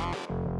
you